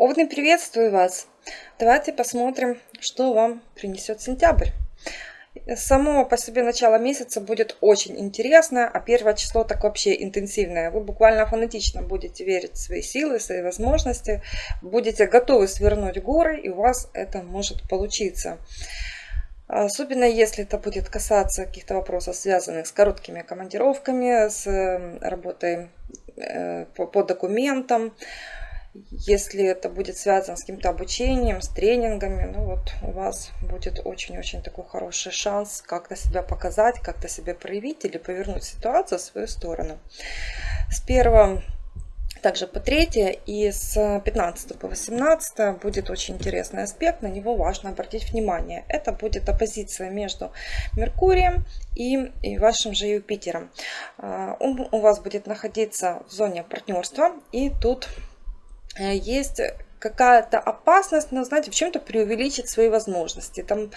Овны, приветствую вас! Давайте посмотрим, что вам принесет сентябрь. Само по себе начало месяца будет очень интересно, а первое число так вообще интенсивное. Вы буквально фанатично будете верить в свои силы, в свои возможности, будете готовы свернуть горы, и у вас это может получиться. Особенно если это будет касаться каких-то вопросов, связанных с короткими командировками, с работой э, по документам, если это будет связано с каким-то обучением, с тренингами, ну вот у вас будет очень-очень такой хороший шанс как-то себя показать, как-то себя проявить или повернуть ситуацию в свою сторону. С 1 также по 3 и с 15 по 18 будет очень интересный аспект, на него важно обратить внимание. Это будет оппозиция между Меркурием и, и вашим же Юпитером. А, он у вас будет находиться в зоне партнерства, и тут есть какая-то опасность, но, знаете, в чем-то преувеличить свои возможности. Там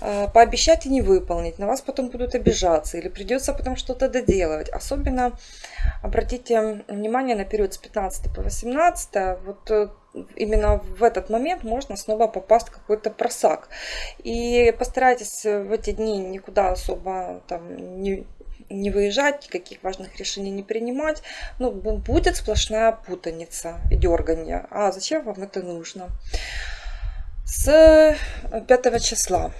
э, пообещать и не выполнить, на вас потом будут обижаться или придется потом что-то доделывать. Особенно обратите внимание на период с 15 по 18, вот э, именно в этот момент можно снова попасть в какой-то просак. И постарайтесь в эти дни никуда особо там не, не выезжать, никаких важных решений не принимать. Ну, будет сплошная путаница и дергание. А зачем вам это нужно? С 5 числа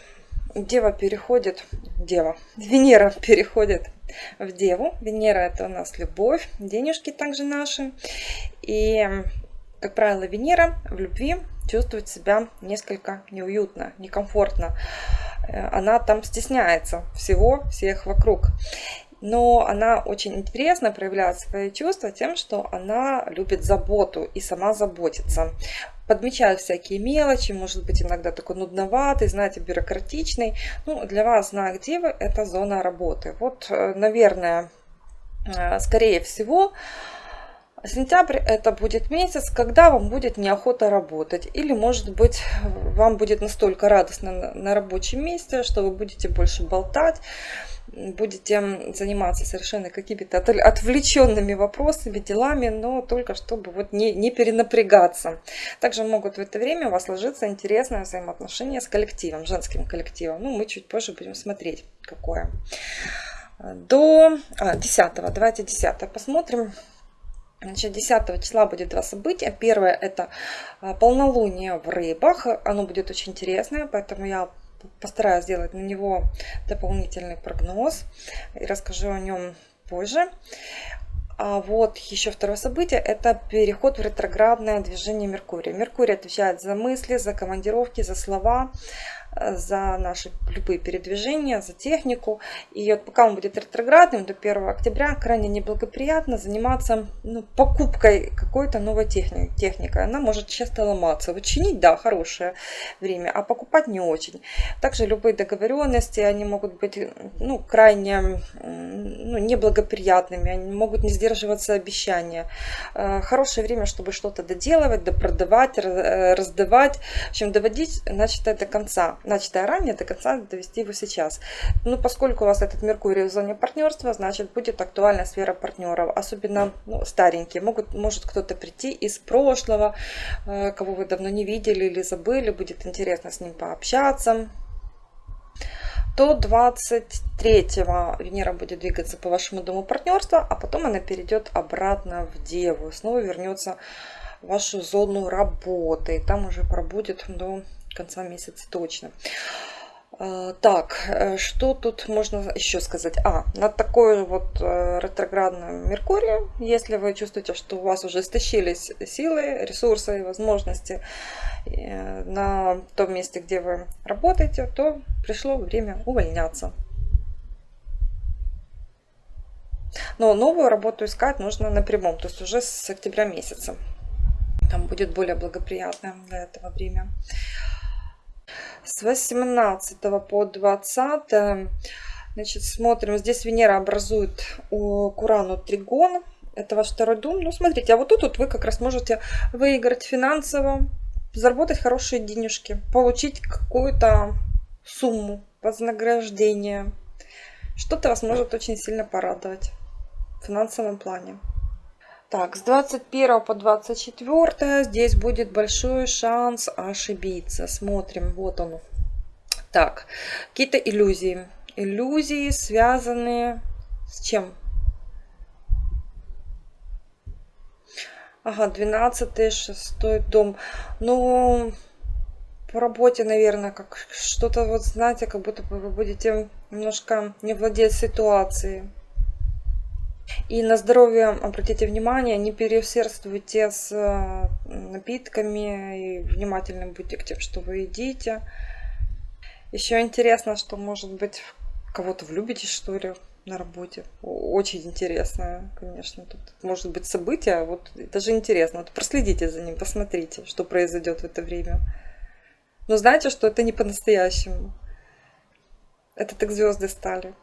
Дева переходит, Дева, Венера переходит в Деву. Венера это у нас любовь, денежки также наши. И, как правило, Венера в любви чувствует себя несколько неуютно, некомфортно. Э, она там стесняется всего, всех вокруг. Но она очень интересно проявляет свои чувства тем, что она любит заботу и сама заботится. Подмечает всякие мелочи, может быть иногда такой нудноватый, знаете, бюрократичный. Ну, для вас знак Девы – это зона работы. Вот, э, наверное, э, скорее всего, Сентябрь это будет месяц, когда вам будет неохота работать. Или может быть вам будет настолько радостно на рабочем месте, что вы будете больше болтать, будете заниматься совершенно какими-то отвлеченными вопросами, делами, но только чтобы вот не, не перенапрягаться. Также могут в это время у вас сложиться интересное взаимоотношение с коллективом, женским коллективом. Ну, мы чуть позже будем смотреть, какое. До а, 10, давайте 10 посмотрим. Значит, 10 числа будет два события. Первое это а, полнолуние в рыбах. Оно будет очень интересное, поэтому я постараюсь сделать на него дополнительный прогноз и расскажу о нем позже. А вот еще второе событие – это переход в ретроградное движение Меркурия. Меркурий отвечает за мысли, за командировки, за слова, за наши любые передвижения, за технику. И вот пока он будет ретроградным до 1 октября, крайне неблагоприятно заниматься ну, покупкой какой-то новой техники, техникой. Она может часто ломаться. Вот чинить, да, хорошее время, а покупать не очень. Также любые договоренности, они могут быть ну, крайне ну, неблагоприятными, они могут не сдерживаться обещания. Э, хорошее время, чтобы что-то доделывать, допродавать, э, раздавать, в общем, доводить начатое до конца начатое ранее, до конца довести его сейчас. Ну, поскольку у вас этот Меркурий в зоне партнерства, значит, будет актуальна сфера партнеров, особенно ну, старенькие. Могут, может кто-то прийти из прошлого, э, кого вы давно не видели или забыли, будет интересно с ним пообщаться. До 23-го Венера будет двигаться по вашему дому партнерства, а потом она перейдет обратно в Деву, снова вернется в вашу зону работы. И там уже пробудет до конца месяца точно. А, так, э, что тут можно еще сказать? А, на такое вот э, ретроградное Меркурие, если вы чувствуете, что у вас уже истощились силы, ресурсы и возможности э, на том месте, где вы работаете, то пришло время увольняться. Но новую работу искать нужно напрямую, то есть уже с октября месяца. Там будет более благоприятное для этого время с 18 по 20 значит смотрим. Здесь венера образует у курану тригон. Это ваш второй дом ну смотрите а вот тут вот вы как раз можете выиграть финансово заработать хорошие денежки получить какую-то сумму вознаграждение что-то вас может очень сильно порадовать в финансовом плане Так, с 21 по 24 здесь будет большой шанс ошибиться. Смотрим, вот он. Так, какие-то иллюзии. Иллюзии, связанные с чем? Ага, 12 шестой дом. Ну, по работе, наверное, как что-то, вот знаете, как будто вы будете немножко не владеть ситуацией. И на здоровье обратите внимание, не переусердствуйте с э, напитками и внимательным будьте к тем, что вы едите. Еще интересно, что может быть кого-то влюбитесь, что ли, на работе. Очень интересно, конечно. Тут может быть событие, вот даже интересно. Вот проследите за ним, посмотрите, что произойдет в это время. Но знаете, что это не по-настоящему. Это так звезды стали.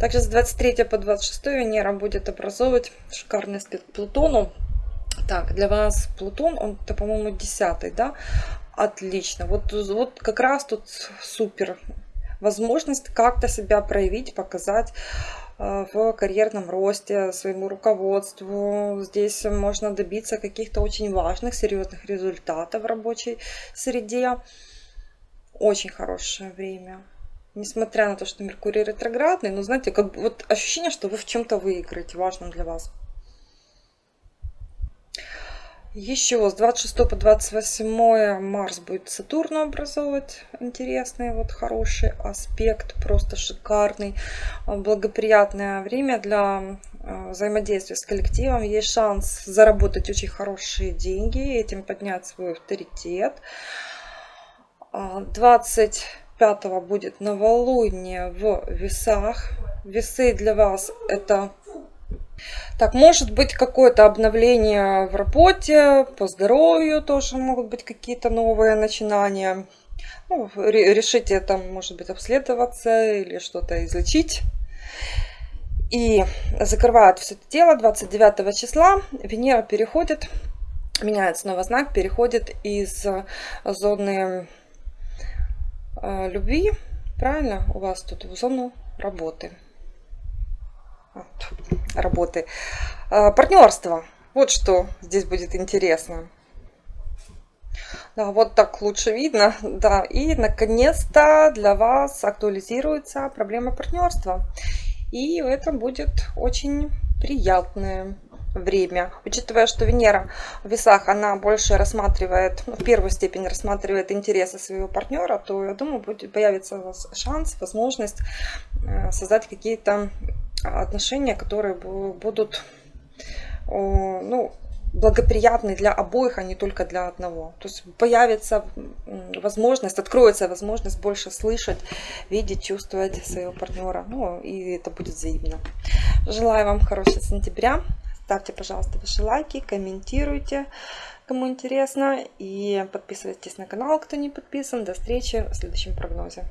Также с 23 по 26 Венера будет образовывать шикарный аспект Плутону. Так, для вас Плутон, он, по-моему, 10 да? Отлично. Вот, вот как раз тут супер. Возможность как-то себя проявить, показать э, в карьерном росте, своему руководству. Здесь можно добиться каких-то очень важных, серьезных результатов в рабочей среде. Очень хорошее время несмотря на то, что Меркурий ретроградный, но знаете, как вот ощущение, что вы в чем-то выиграете, важном для вас. Еще с 26 по 28 Марс будет Сатурну образовывать интересный, вот хороший аспект, просто шикарный, благоприятное время для э, взаимодействия с коллективом. Есть шанс заработать очень хорошие деньги, этим поднять свой авторитет. 20 5 будет новолуние в весах. Весы для вас это... Так, может быть какое-то обновление в работе, по здоровью тоже могут быть какие-то новые начинания. Ну, решите там, может быть, обследоваться или что-то излечить. И закрывают все это дело 29 числа. Венера переходит, меняет снова знак, переходит из зоны любви, правильно, у вас тут в зону работы. Работы. Э, партнерство. Вот что здесь будет интересно. Да, вот так лучше видно. Да, и наконец-то для вас актуализируется проблема партнерства. И это будет очень приятное время. Учитывая, что Венера в весах, она больше рассматривает, ну, в первую степень рассматривает интересы своего партнера, то, я думаю, будет, появится у вас шанс, возможность э, создать какие-то отношения, которые будут ну, благоприятны для обоих, а не только для одного. То есть появится возможность, откроется возможность больше слышать, видеть, чувствовать своего партнера. Ну, и это будет взаимно. Желаю вам хорошего сентября. Ставьте, пожалуйста, ваши лайки, комментируйте, кому интересно. И подписывайтесь на канал, кто не подписан. До встречи в следующем прогнозе.